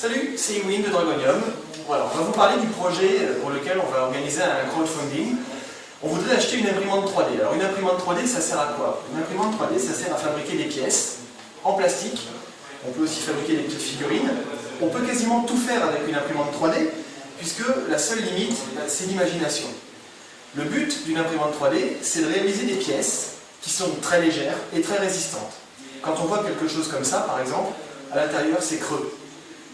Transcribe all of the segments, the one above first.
Salut, c'est Ewin de Dragonium. Voilà, on va vous parler du projet pour lequel on va organiser un crowdfunding. On voudrait acheter une imprimante 3D. Alors une imprimante 3D, ça sert à quoi? Une imprimante 3D, ça sert à fabriquer des pièces en plastique. On peut aussi fabriquer des petites figurines. On peut quasiment tout faire avec une imprimante 3D, puisque la seule limite, c'est l'imagination. Le but d'une imprimante 3D, c'est de réaliser des pièces qui sont très légères et très résistantes. Quand on voit quelque chose comme ça, par exemple, à l'intérieur, c'est creux.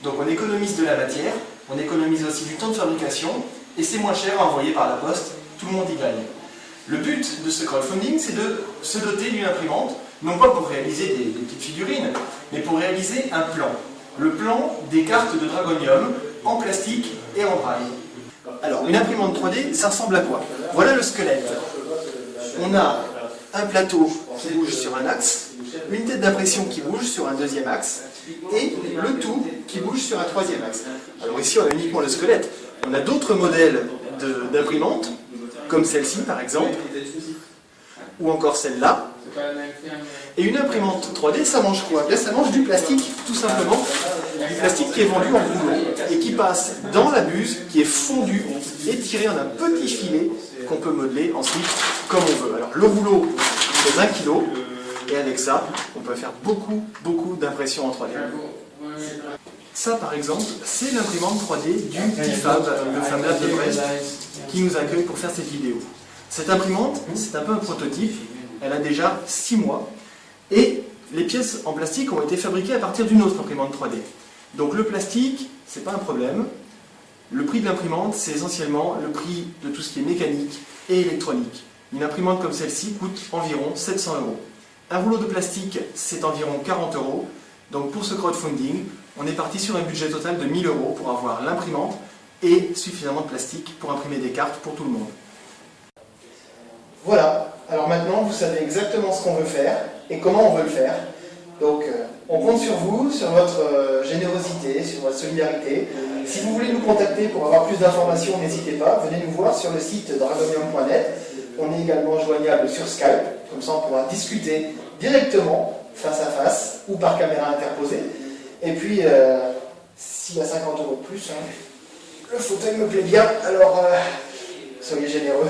Donc on économise de la matière, on économise aussi du temps de fabrication, et c'est moins cher à envoyer par la poste, tout le monde y gagne. Le but de ce crowdfunding, c'est de se doter d'une imprimante, non pas pour réaliser des, petites figurines, mais pour réaliser un plan. Le plan des cartes de Dragonium en plastique et en braille. Alors, une imprimante 3D, ça ressemble à quoi? Voilà le squelette. On a un plateau qui bouge sur un axe, une tête d'impression qui bouge sur un deuxième axe, et le tout qui bouge sur un troisième axe. Alors ici, on a uniquement le squelette. On a d'autres modèles d'imprimantes, comme celle-ci par exemple, ou encore celle-là. Et une imprimante 3D, ça mange quoi? Bien, ça mange du plastique, tout simplement. Du plastique qui est vendu en rouleau et qui passe dans la buse, qui est fondu et tiré en un petit filet qu'on peut modeler ensuite comme on veut. Alors le rouleau pèse 1 kg et avec ça, on peut faire beaucoup, beaucoup d'impressions en 3D. Ça, par exemple, c'est l'imprimante 3D du TIFAB, le Fab Lab de Brest, qui nous accueille pour faire cette vidéo. Cette imprimante, c'est un peu un prototype, elle a déjà 6 mois, et les pièces en plastique ont été fabriquées à partir d'une autre imprimante 3D. Donc le plastique, c'est pas un problème. Le prix de l'imprimante, c'est essentiellement le prix de tout ce qui est mécanique et électronique. Une imprimante comme celle-ci coûte environ 700 euros. Un rouleau de plastique, c'est environ 40 euros. Donc pour ce crowdfunding, on est parti sur un budget total de 1000 euros pour avoir l'imprimante et suffisamment de plastique pour imprimer des cartes pour tout le monde. Voilà, alors maintenant vous savez exactement ce qu'on veut faire et comment on veut le faire. Donc euh, on compte sur vous, sur votre euh, générosité, sur votre solidarité. Si vous voulez nous contacter pour avoir plus d'informations, n'hésitez pas, venez nous voir sur le site dragonium.net. On est également joignable sur Skype, comme ça on pourra discuter directement, face à face, ou par caméra interposée. Et puis, euh, s'il y a 50 euros de plus, hein, le fauteuil me plaît bien, alors euh, soyez généreux.